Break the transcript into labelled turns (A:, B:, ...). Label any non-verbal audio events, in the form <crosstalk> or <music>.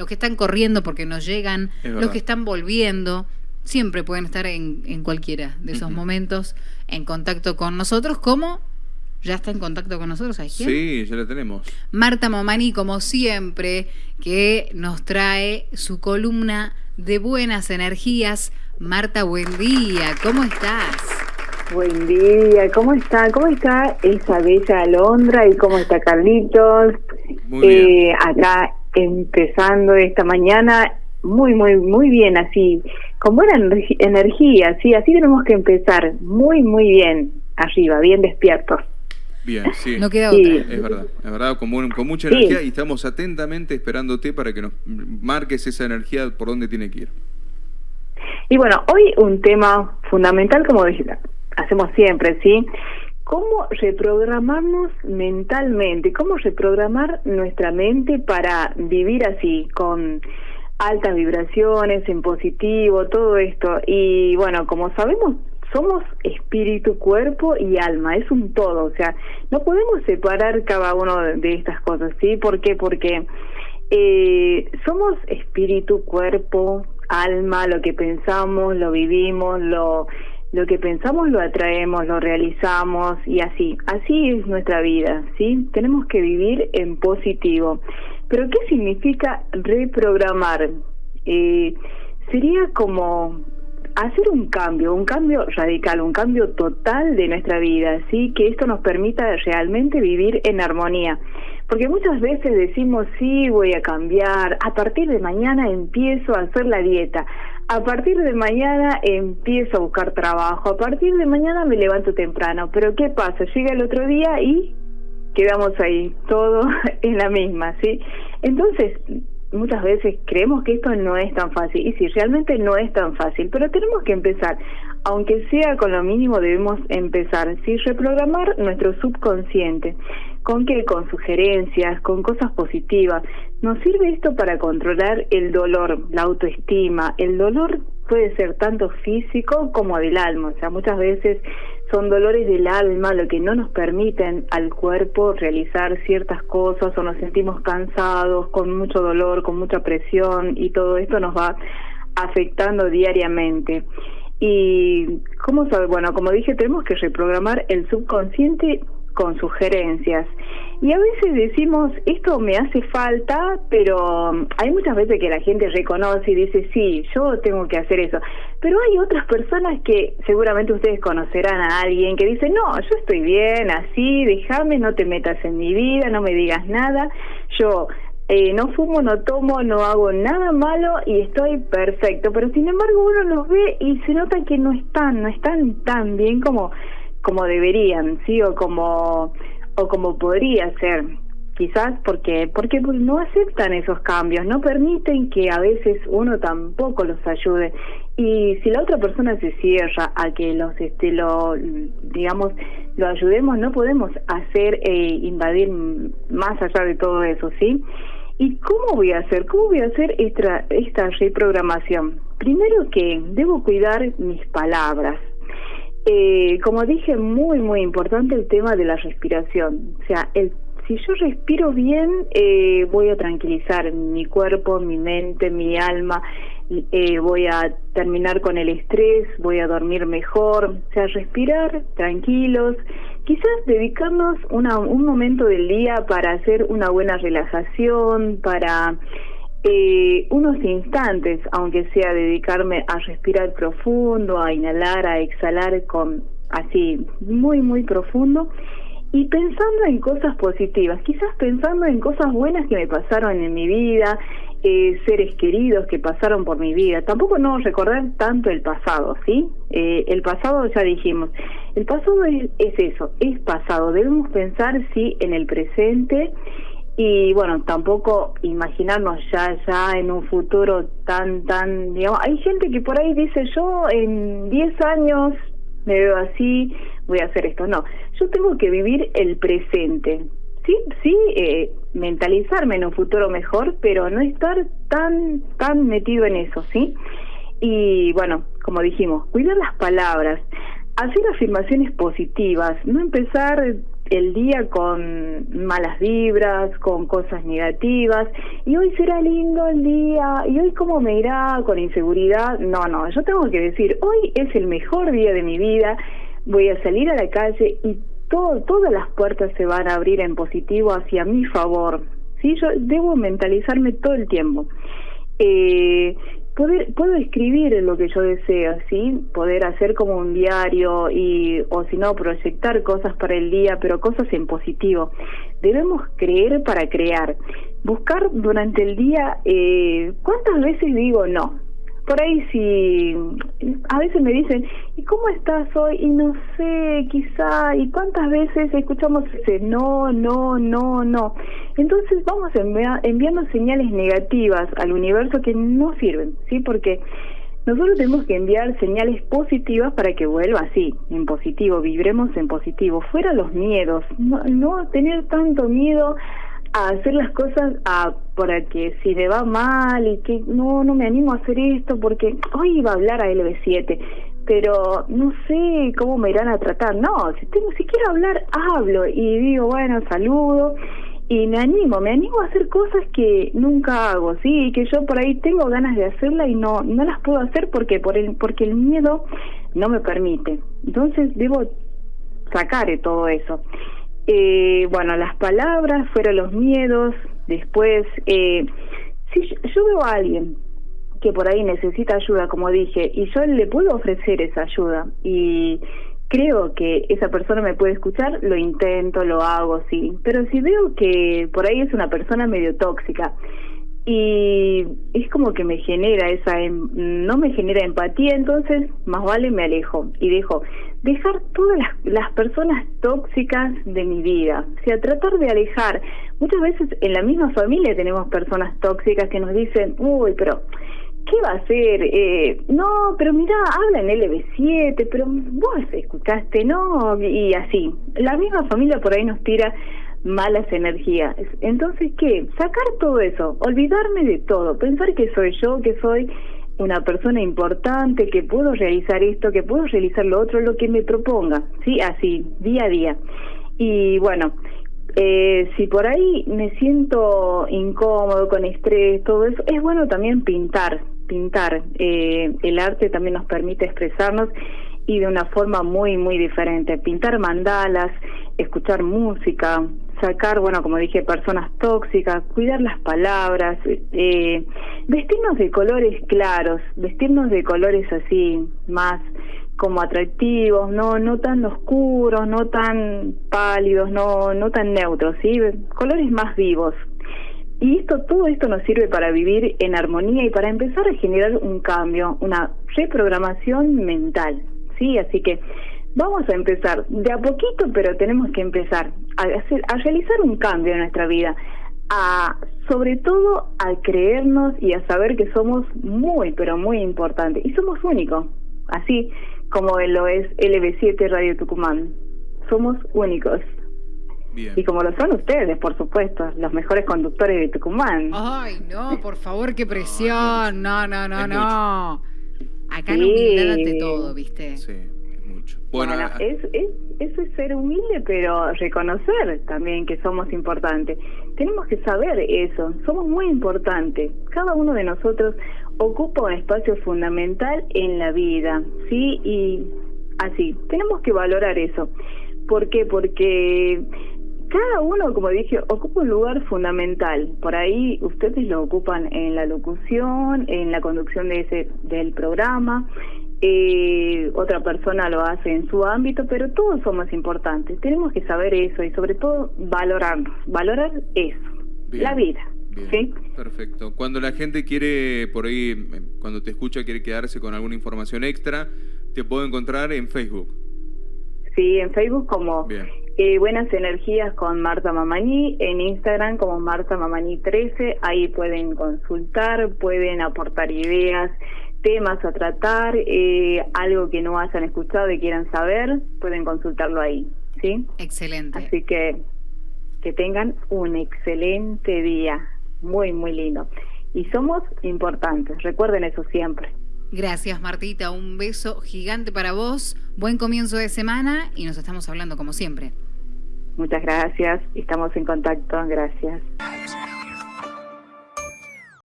A: los que están corriendo porque no llegan, los que están volviendo, siempre pueden estar en, cualquiera de esos momentos en contacto con nosotros, como ya está en contacto con nosotros, ¿sabes quién?
B: Sí, ya la tenemos.
A: Marta Momani, como siempre, que nos trae su columna de buenas energías. Marta, buen día, ¿cómo estás?
C: Buen día, ¿cómo está? ¿Cómo está esa bella Alondra y cómo está Carlitos?
B: Muy bien.
C: Eh, acá empezando esta mañana muy, muy, muy bien, así, con buena energía, sí, así tenemos que empezar, muy, muy bien, arriba, bien despiertos.
B: Bien, sí.
A: No queda otra.
B: Es verdad, es verdad, con, con mucha energía y estamos atentamente esperándote para que nos marques esa energía por dónde tiene que ir.
C: Y bueno, hoy un tema fundamental, como hacemos siempre, ¿sí? ¿Cómo reprogramarnos mentalmente? ¿Cómo reprogramar nuestra mente para vivir así, con altas vibraciones, en positivo, todo esto? Y bueno, como sabemos, somos espíritu, cuerpo y alma, es un todo, o sea, no podemos separar cada uno de estas cosas, ¿sí? ¿Por qué? Porque eh, somos espíritu, cuerpo, alma, lo que pensamos, lo vivimos, lo lo que pensamos lo atraemos, lo realizamos y así. Así es nuestra vida, ¿sí? Tenemos que vivir en positivo. Pero ¿qué significa reprogramar? Eh, sería como hacer un cambio, un cambio radical, un cambio total de nuestra vida, ¿sí? Que esto nos permita realmente vivir en armonía. Porque muchas veces decimos, sí, voy a cambiar, a partir de mañana empiezo a hacer la dieta, a partir de mañana empiezo a buscar trabajo, a partir de mañana me levanto temprano, pero ¿qué pasa? Llega el otro día y quedamos ahí, todo <laughs> en la misma, ¿sí? Entonces, muchas veces creemos que esto no es tan fácil, y sí, realmente no es tan fácil, pero tenemos que empezar, aunque sea con lo mínimo debemos empezar, ¿sí? Reprogramar nuestro subconsciente. ¿Con qué? Con sugerencias, con cosas positivas. Nos sirve esto para controlar el dolor, la autoestima. El dolor puede ser tanto físico como del alma. O sea, muchas veces son dolores del alma lo que no nos permiten al cuerpo realizar ciertas cosas o nos sentimos cansados, con mucho dolor, con mucha presión y todo esto nos va afectando diariamente. Y, ¿cómo sabe? Bueno, como dije, tenemos que reprogramar el subconsciente con sugerencias. Y a veces decimos, esto me hace falta, pero um, hay muchas veces que la gente reconoce y dice, sí, yo tengo que hacer eso. Pero hay otras personas que seguramente ustedes conocerán a alguien que dice, no, yo estoy bien, así, déjame, no te metas en mi vida, no me digas nada, yo eh, no fumo, no tomo, no hago nada malo y estoy perfecto. Pero sin embargo uno los ve y se nota que no están, no están tan bien como como deberían, sí, o como o como podría ser, quizás porque porque no aceptan esos cambios, no permiten que a veces uno tampoco los ayude y si la otra persona se cierra a que los este lo digamos lo ayudemos, no podemos hacer eh, invadir más allá de todo eso, ¿sí? ¿Y cómo voy a hacer? ¿Cómo voy a hacer esta, esta reprogramación? Primero que debo cuidar mis palabras, eh, como dije, muy, muy importante el tema de la respiración. O sea, el, si yo respiro bien, eh, voy a tranquilizar mi cuerpo, mi mente, mi alma, eh, voy a terminar con el estrés, voy a dormir mejor. O sea, respirar tranquilos. Quizás dedicarnos una, un momento del día para hacer una buena relajación, para eh, unos instantes, aunque sea dedicarme a respirar profundo, a inhalar, a exhalar con así muy muy profundo y pensando en cosas positivas, quizás pensando en cosas buenas que me pasaron en mi vida, eh, seres queridos que pasaron por mi vida. Tampoco no recordar tanto el pasado, ¿sí? Eh, el pasado ya dijimos, el pasado es, es eso, es pasado. Debemos pensar sí en el presente y bueno, tampoco imaginarnos ya ya en un futuro tan tan digamos, hay gente que por ahí dice, "Yo en 10 años me veo así, voy a hacer esto." No, yo tengo que vivir el presente. Sí, sí, eh, mentalizarme en un futuro mejor, pero no estar tan tan metido en eso, ¿sí? Y bueno, como dijimos, cuidar las palabras, hacer afirmaciones positivas, no empezar el día con malas vibras, con cosas negativas, y hoy será lindo el día, y hoy cómo me irá con inseguridad. No, no, yo tengo que decir, hoy es el mejor día de mi vida, voy a salir a la calle y todo, todas las puertas se van a abrir en positivo hacia mi favor. ¿sí? Yo debo mentalizarme todo el tiempo. Eh, poder, puedo escribir lo que yo deseo, ¿sí? Poder hacer como un diario y, o si no, proyectar cosas para el día, pero cosas en positivo. Debemos creer para crear. Buscar durante el día, eh, ¿cuántas veces digo no? Por ahí si a veces me dicen, ¿y cómo estás hoy? Y no sé, quizá, ¿y cuántas veces escuchamos ese no, no, no, no? Entonces vamos enviando señales negativas al universo que no sirven, ¿sí? Porque nosotros tenemos que enviar señales positivas para que vuelva así, en positivo, vibremos en positivo, fuera los miedos, no, no tener tanto miedo a hacer las cosas a, para que si me va mal y que no, no me animo a hacer esto porque hoy iba a hablar a LB7, pero no sé cómo me irán a tratar. No, si, tengo, si quiero hablar, hablo y digo, bueno, saludo y me animo, me animo a hacer cosas que nunca hago, sí, que yo por ahí tengo ganas de hacerla y no no las puedo hacer porque por el porque el miedo no me permite. Entonces debo sacar todo eso. Eh, bueno, las palabras, fueron los miedos, después, eh, si yo, veo a alguien que por ahí necesita ayuda, como dije, y yo le puedo ofrecer esa ayuda y creo que esa persona me puede escuchar, lo intento, lo hago, sí. Pero si veo que por ahí es una persona medio tóxica y es como que me genera esa em, no me genera empatía entonces más vale me alejo y dejo dejar todas las, las personas tóxicas de mi vida o sea tratar de alejar muchas veces en la misma familia tenemos personas tóxicas que nos dicen uy pero ¿Qué va a hacer? Eh, no, pero mira, habla en LB7, pero vos escuchaste, ¿no? Y así. La misma familia por ahí nos tira malas energías. Entonces, ¿qué? Sacar todo eso, olvidarme de todo, pensar que soy yo, que soy una persona importante, que puedo realizar esto, que puedo realizar lo otro, lo que me proponga, ¿sí? Así, día a día. Y bueno, eh, si por ahí me siento incómodo, con estrés, todo eso, es bueno también pintar, pintar. Eh, el arte también nos permite expresarnos y de una forma muy, muy diferente. Pintar mandalas, escuchar música, sacar, bueno, como dije, personas tóxicas, cuidar las palabras, eh, vestirnos de colores claros, vestirnos de colores así más como atractivos, no no tan oscuros, no tan pálidos, no no tan neutros, sí, colores más vivos. Y esto todo esto nos sirve para vivir en armonía y para empezar a generar un cambio, una reprogramación mental, sí, así que vamos a empezar de a poquito, pero tenemos que empezar a, hacer, a realizar un cambio en nuestra vida, a sobre todo a creernos y a saber que somos muy, pero muy importantes y somos únicos, así como lo es LB7 Radio Tucumán. Somos únicos. Y como lo son ustedes, por supuesto, los mejores conductores de Tucumán.
A: Ay, no, por favor, qué presión. No, no, no, no. Acá no humildad todo, ¿viste?
B: Sí.
C: Bueno, es, es, eso es ser humilde, pero reconocer también que somos importantes. Tenemos que saber eso, somos muy importantes. Cada uno de nosotros ocupa un espacio fundamental en la vida, ¿sí? Y así, tenemos que valorar eso. ¿Por qué? Porque cada uno, como dije, ocupa un lugar fundamental. Por ahí ustedes lo ocupan en la locución, en la conducción de ese del programa, eh, otra persona lo hace en su ámbito, pero todos somos importantes. Tenemos que saber eso y sobre todo valorarnos, valorar eso, la vida. ¿sí?
B: Perfecto. Cuando la gente quiere, por ahí, eh, cuando te escucha, quiere quedarse con alguna información extra, te puedo encontrar en Facebook.
C: Sí, en Facebook como eh, Buenas Energías con Marta Mamaní, en Instagram como Marta Mamaní 13, ahí pueden consultar, pueden aportar ideas, temas a tratar, eh, algo que no hayan escuchado y quieran saber, pueden consultarlo ahí, ¿sí?
A: Excelente.
C: Así que que tengan un excelente día, muy, muy lindo. Y somos importantes, recuerden eso siempre.
A: Gracias Martita, un beso gigante para vos, buen comienzo de semana y nos estamos hablando como siempre.
C: Muchas gracias. Estamos en contacto. Gracias.